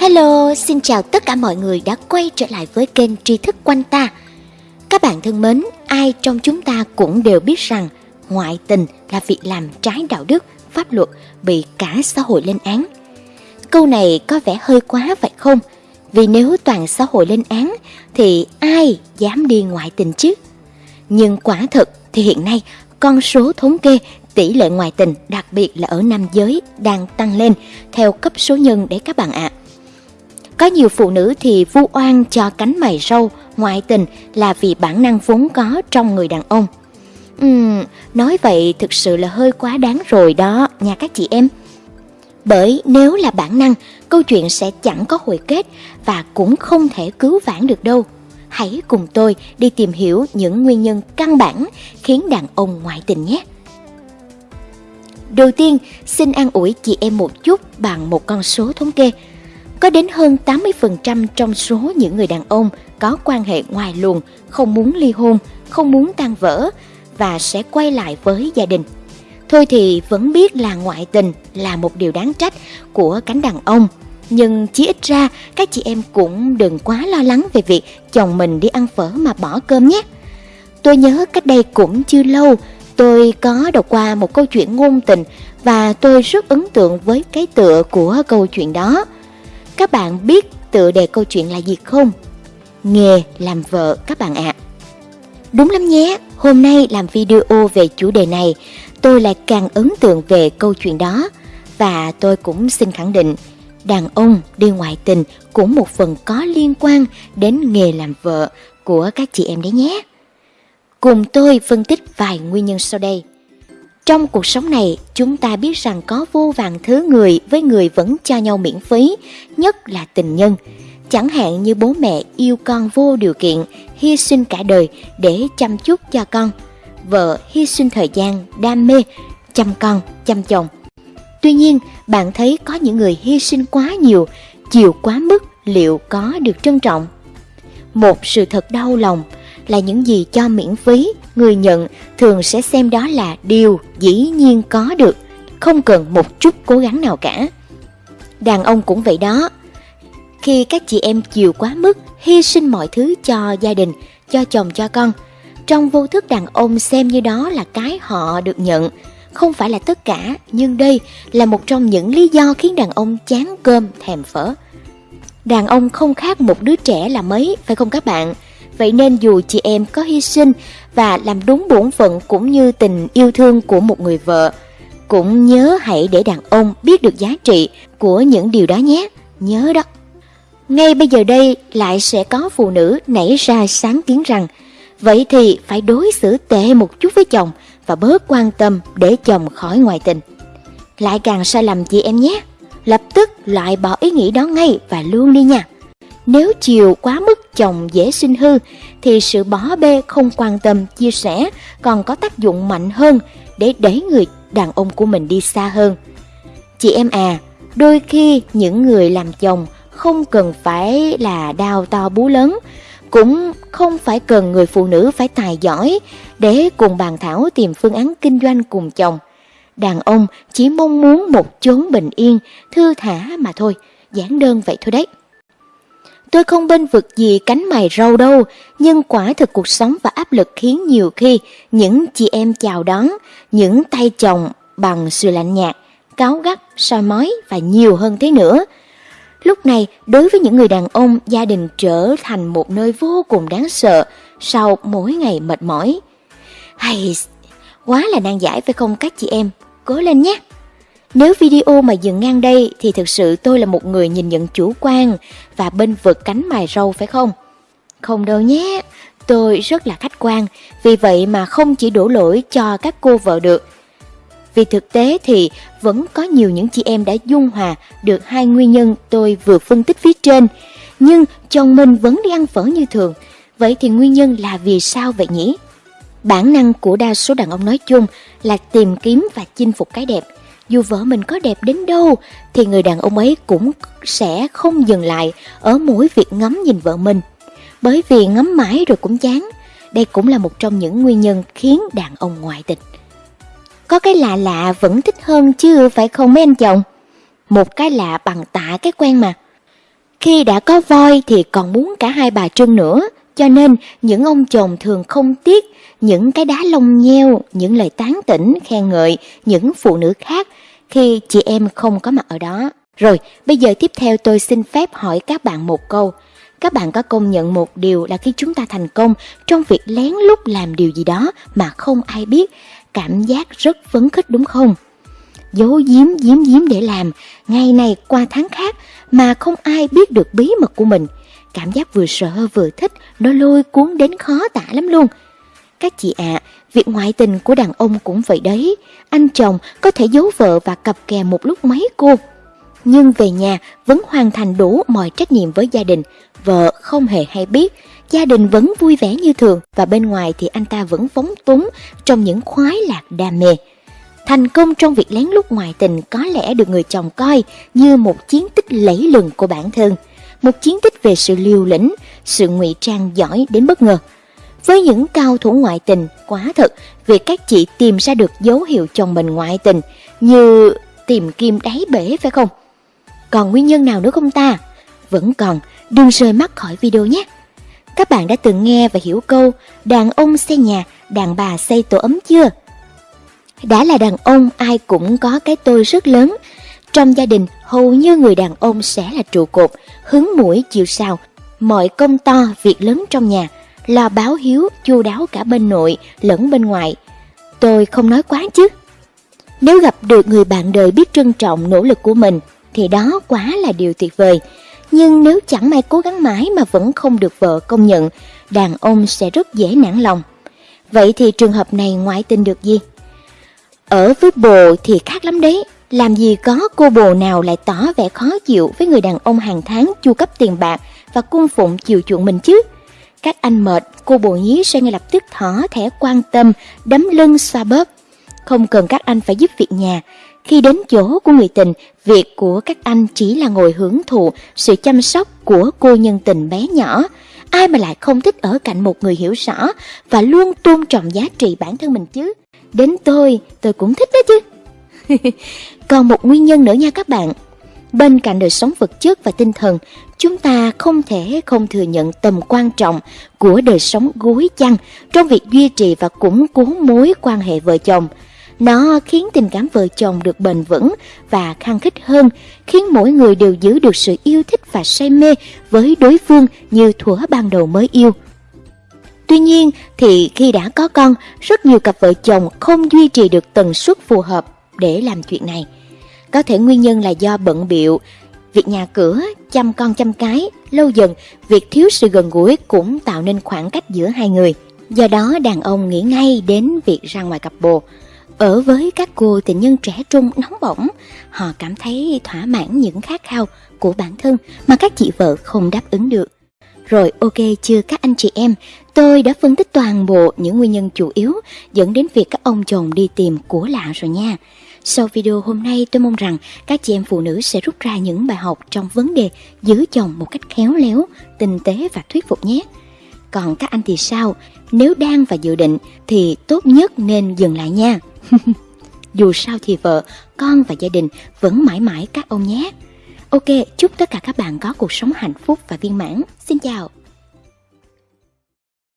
Hello, xin chào tất cả mọi người đã quay trở lại với kênh tri thức quanh ta. Các bạn thân mến, ai trong chúng ta cũng đều biết rằng ngoại tình là việc làm trái đạo đức, pháp luật bị cả xã hội lên án. Câu này có vẻ hơi quá phải không? Vì nếu toàn xã hội lên án thì ai dám đi ngoại tình chứ? Nhưng quả thực thì hiện nay con số thống kê tỷ lệ ngoại tình đặc biệt là ở nam giới đang tăng lên theo cấp số nhân đấy các bạn ạ. À. Có nhiều phụ nữ thì vu oan cho cánh mày râu ngoại tình là vì bản năng vốn có trong người đàn ông. Uhm, nói vậy thực sự là hơi quá đáng rồi đó nha các chị em. Bởi nếu là bản năng, câu chuyện sẽ chẳng có hồi kết và cũng không thể cứu vãn được đâu. Hãy cùng tôi đi tìm hiểu những nguyên nhân căn bản khiến đàn ông ngoại tình nhé. Đầu tiên, xin an ủi chị em một chút bằng một con số thống kê. Có đến hơn 80% trong số những người đàn ông có quan hệ ngoài luồng, không muốn ly hôn, không muốn tan vỡ và sẽ quay lại với gia đình. Thôi thì vẫn biết là ngoại tình là một điều đáng trách của cánh đàn ông. Nhưng chỉ ít ra các chị em cũng đừng quá lo lắng về việc chồng mình đi ăn phở mà bỏ cơm nhé. Tôi nhớ cách đây cũng chưa lâu, tôi có đọc qua một câu chuyện ngôn tình và tôi rất ấn tượng với cái tựa của câu chuyện đó. Các bạn biết tựa đề câu chuyện là gì không? Nghề làm vợ các bạn ạ. À. Đúng lắm nhé, hôm nay làm video về chủ đề này, tôi lại càng ấn tượng về câu chuyện đó. Và tôi cũng xin khẳng định, đàn ông đi ngoại tình cũng một phần có liên quan đến nghề làm vợ của các chị em đấy nhé. Cùng tôi phân tích vài nguyên nhân sau đây. Trong cuộc sống này, chúng ta biết rằng có vô vàng thứ người với người vẫn cho nhau miễn phí, nhất là tình nhân. Chẳng hạn như bố mẹ yêu con vô điều kiện, hy sinh cả đời để chăm chút cho con. Vợ hy sinh thời gian, đam mê, chăm con, chăm chồng. Tuy nhiên, bạn thấy có những người hy sinh quá nhiều, chiều quá mức liệu có được trân trọng? Một sự thật đau lòng là những gì cho miễn phí, người nhận thường sẽ xem đó là điều dĩ nhiên có được, không cần một chút cố gắng nào cả. Đàn ông cũng vậy đó. Khi các chị em chiều quá mức, hy sinh mọi thứ cho gia đình, cho chồng cho con, trong vô thức đàn ông xem như đó là cái họ được nhận, không phải là tất cả, nhưng đây là một trong những lý do khiến đàn ông chán cơm thèm phở. Đàn ông không khác một đứa trẻ là mấy, phải không các bạn? Vậy nên dù chị em có hy sinh và làm đúng bổn phận cũng như tình yêu thương của một người vợ, cũng nhớ hãy để đàn ông biết được giá trị của những điều đó nhé. Nhớ đó. Ngay bây giờ đây lại sẽ có phụ nữ nảy ra sáng kiến rằng Vậy thì phải đối xử tệ một chút với chồng và bớt quan tâm để chồng khỏi ngoại tình. Lại càng sai lầm chị em nhé. Lập tức loại bỏ ý nghĩ đó ngay và luôn đi nha. Nếu chiều quá mức chồng dễ sinh hư thì sự bỏ bê không quan tâm chia sẻ còn có tác dụng mạnh hơn để đẩy người đàn ông của mình đi xa hơn. Chị em à, đôi khi những người làm chồng không cần phải là đào to bú lớn, cũng không phải cần người phụ nữ phải tài giỏi để cùng bàn thảo tìm phương án kinh doanh cùng chồng. Đàn ông chỉ mong muốn một chốn bình yên, thư thả mà thôi, giản đơn vậy thôi đấy. Tôi không bên vực gì cánh mày râu đâu, nhưng quả thực cuộc sống và áp lực khiến nhiều khi những chị em chào đón, những tay chồng bằng sự lạnh nhạt, cáo gắt, soi mói và nhiều hơn thế nữa. Lúc này, đối với những người đàn ông, gia đình trở thành một nơi vô cùng đáng sợ sau mỗi ngày mệt mỏi. Hay, quá là nan giải phải không các chị em? Cố lên nhé! Nếu video mà dừng ngang đây thì thực sự tôi là một người nhìn nhận chủ quan và bên vực cánh mài râu phải không? Không đâu nhé, tôi rất là khách quan, vì vậy mà không chỉ đổ lỗi cho các cô vợ được. Vì thực tế thì vẫn có nhiều những chị em đã dung hòa được hai nguyên nhân tôi vừa phân tích phía trên, nhưng chồng mình vẫn đi ăn phở như thường. Vậy thì nguyên nhân là vì sao vậy nhỉ? Bản năng của đa số đàn ông nói chung là tìm kiếm và chinh phục cái đẹp, dù vợ mình có đẹp đến đâu thì người đàn ông ấy cũng sẽ không dừng lại ở mỗi việc ngắm nhìn vợ mình. Bởi vì ngắm mãi rồi cũng chán. Đây cũng là một trong những nguyên nhân khiến đàn ông ngoại tình. Có cái lạ lạ vẫn thích hơn chứ phải không mấy anh chồng? Một cái lạ bằng tạ cái quen mà. Khi đã có voi thì còn muốn cả hai bà trưng nữa, cho nên những ông chồng thường không tiếc những cái đá lông nheo, những lời tán tỉnh, khen ngợi những phụ nữ khác khi chị em không có mặt ở đó. Rồi, bây giờ tiếp theo tôi xin phép hỏi các bạn một câu. Các bạn có công nhận một điều là khi chúng ta thành công trong việc lén lút làm điều gì đó mà không ai biết, cảm giác rất phấn khích đúng không? Giấu giếm giếm giếm để làm, ngày này qua tháng khác mà không ai biết được bí mật của mình. Cảm giác vừa sợ vừa thích, nó lôi cuốn đến khó tả lắm luôn. Các chị ạ, à, việc ngoại tình của đàn ông cũng vậy đấy. Anh chồng có thể giấu vợ và cặp kè một lúc mấy cô. Nhưng về nhà vẫn hoàn thành đủ mọi trách nhiệm với gia đình. Vợ không hề hay biết, gia đình vẫn vui vẻ như thường và bên ngoài thì anh ta vẫn phóng túng trong những khoái lạc đam mê. Thành công trong việc lén lút ngoại tình có lẽ được người chồng coi như một chiến tích lẫy lừng của bản thân, một chiến tích về sự liều lĩnh, sự ngụy trang giỏi đến bất ngờ. Với những cao thủ ngoại tình, quá thật, việc các chị tìm ra được dấu hiệu chồng mình ngoại tình như tìm kim đáy bể phải không? Còn nguyên nhân nào nữa không ta? Vẫn còn, đừng rời mắt khỏi video nhé. Các bạn đã từng nghe và hiểu câu đàn ông xây nhà, đàn bà xây tổ ấm chưa? Đã là đàn ông ai cũng có cái tôi rất lớn. Trong gia đình, hầu như người đàn ông sẽ là trụ cột, hứng mũi chịu sao, mọi công to, việc lớn trong nhà, là báo hiếu chu đáo cả bên nội lẫn bên ngoài. Tôi không nói quá chứ. Nếu gặp được người bạn đời biết trân trọng nỗ lực của mình, thì đó quá là điều tuyệt vời. Nhưng nếu chẳng may cố gắng mãi mà vẫn không được vợ công nhận, đàn ông sẽ rất dễ nản lòng. Vậy thì trường hợp này ngoại tình được gì? Ở với bồ thì khác lắm đấy. Làm gì có cô bồ nào lại tỏ vẻ khó chịu với người đàn ông hàng tháng chu cấp tiền bạc và cung phụng chiều chuộng mình chứ? Các anh mệt, cô bồ nhí sẽ ngay lập tức thỏ thẻ quan tâm, đấm lưng xoa bóp. Không cần các anh phải giúp việc nhà. Khi đến chỗ của người tình, việc của các anh chỉ là ngồi hưởng thụ sự chăm sóc của cô nhân tình bé nhỏ. Ai mà lại không thích ở cạnh một người hiểu rõ và luôn tôn trọng giá trị bản thân mình chứ. Đến tôi, tôi cũng thích đó chứ. Còn một nguyên nhân nữa nha các bạn. Bên cạnh đời sống vật chất và tinh thần, chúng ta không thể không thừa nhận tầm quan trọng của đời sống gối chăn trong việc duy trì và củng cố mối quan hệ vợ chồng. Nó khiến tình cảm vợ chồng được bền vững và khăng khít hơn, khiến mỗi người đều giữ được sự yêu thích và say mê với đối phương như thuở ban đầu mới yêu. Tuy nhiên thì khi đã có con, rất nhiều cặp vợ chồng không duy trì được tần suất phù hợp để làm chuyện này. Có thể nguyên nhân là do bận biệu, việc nhà cửa, chăm con chăm cái, lâu dần việc thiếu sự gần gũi cũng tạo nên khoảng cách giữa hai người. Do đó đàn ông nghĩ ngay đến việc ra ngoài cặp bồ. Ở với các cô tình nhân trẻ trung nóng bỏng, họ cảm thấy thỏa mãn những khát khao của bản thân mà các chị vợ không đáp ứng được. Rồi ok chưa các anh chị em, tôi đã phân tích toàn bộ những nguyên nhân chủ yếu dẫn đến việc các ông chồng đi tìm của lạ rồi nha. Sau video hôm nay tôi mong rằng các chị em phụ nữ sẽ rút ra những bài học trong vấn đề giữ chồng một cách khéo léo, tinh tế và thuyết phục nhé. Còn các anh thì sao? Nếu đang và dự định thì tốt nhất nên dừng lại nha. Dù sao thì vợ, con và gia đình vẫn mãi mãi các ông nhé. Ok, chúc tất cả các bạn có cuộc sống hạnh phúc và viên mãn. Xin chào!